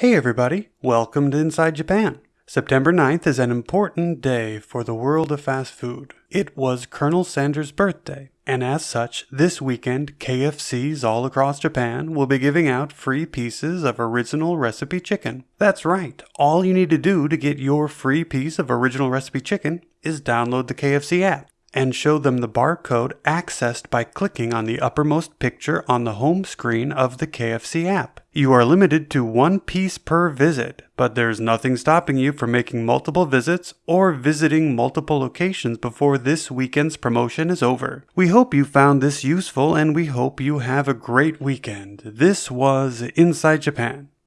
Hey everybody, welcome to Inside Japan. September 9th is an important day for the world of fast food. It was Colonel Sanders' birthday, and as such, this weekend KFCs all across Japan will be giving out free pieces of original recipe chicken. That's right, all you need to do to get your free piece of original recipe chicken is download the KFC app and show them the barcode accessed by clicking on the uppermost picture on the home screen of the KFC app. You are limited to one piece per visit, but there's nothing stopping you from making multiple visits or visiting multiple locations before this weekend's promotion is over. We hope you found this useful and we hope you have a great weekend. This was Inside Japan.